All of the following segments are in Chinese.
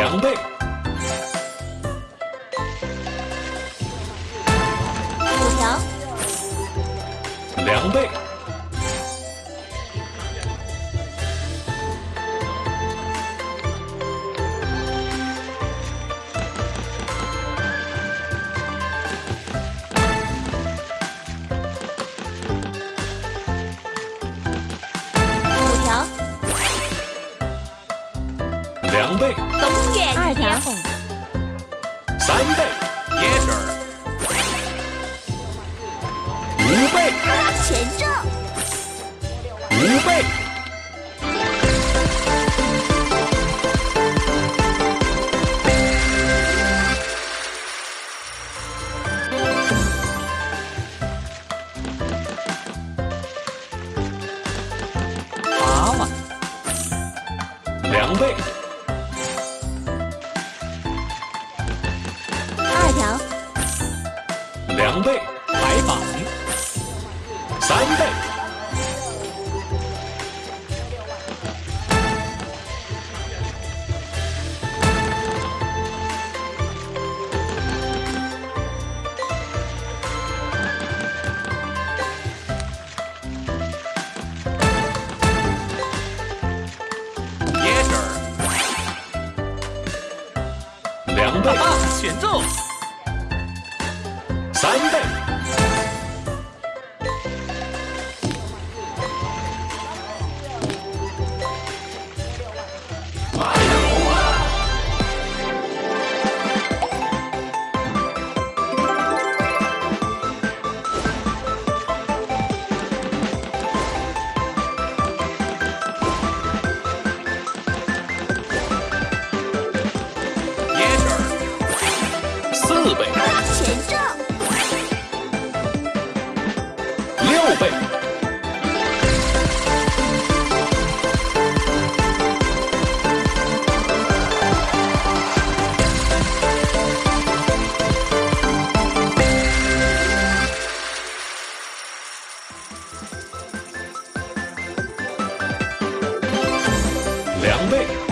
两倍。五条两倍。三倍，也是五倍，前正五倍。两倍白板三倍。两倍。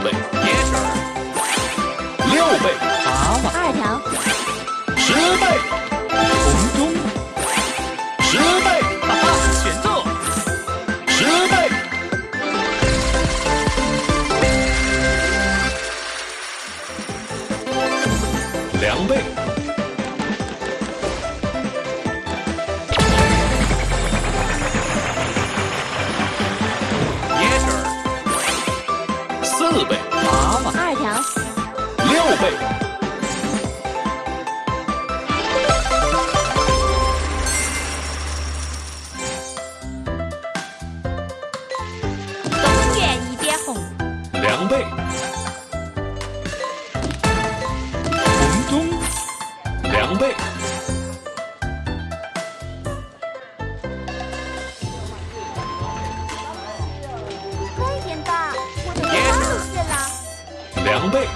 倍，六倍，八倍，二条，十倍，红中。四倍，二条，六倍。两倍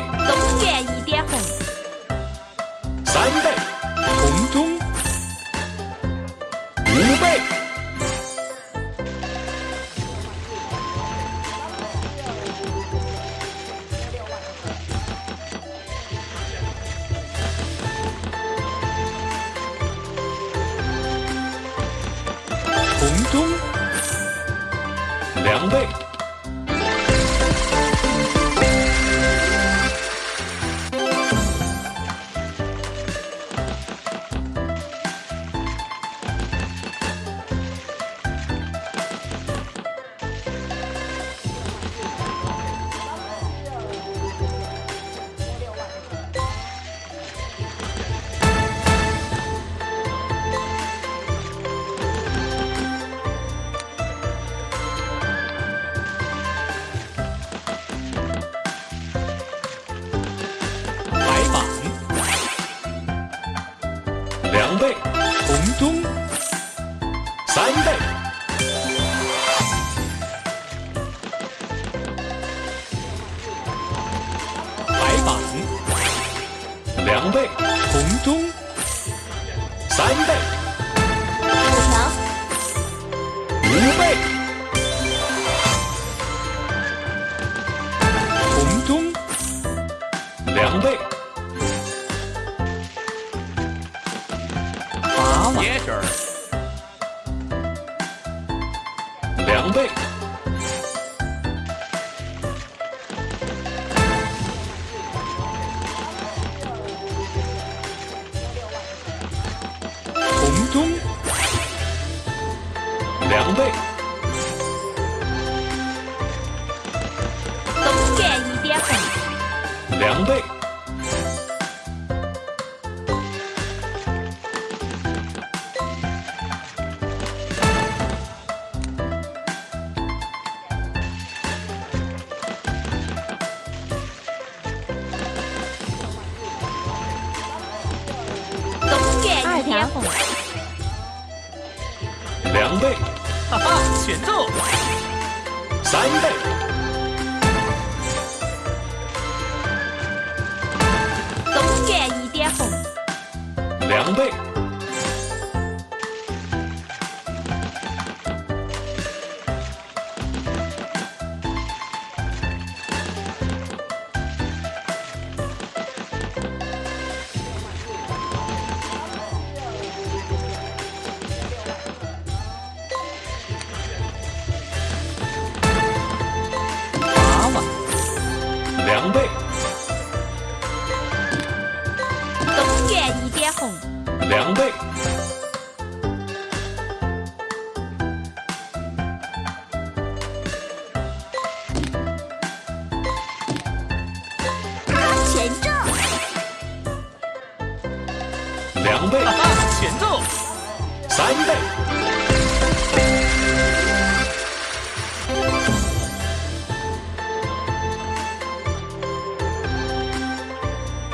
东苑一点红。三倍红中。五倍。红中。两倍。红中、三倍，白板、两倍，红中、三倍，红中、两倍，东园一点红，两倍，选择！三倍，东园一点红，两倍，园一点红，两倍，选中，两倍。哈，哈，选中！三倍，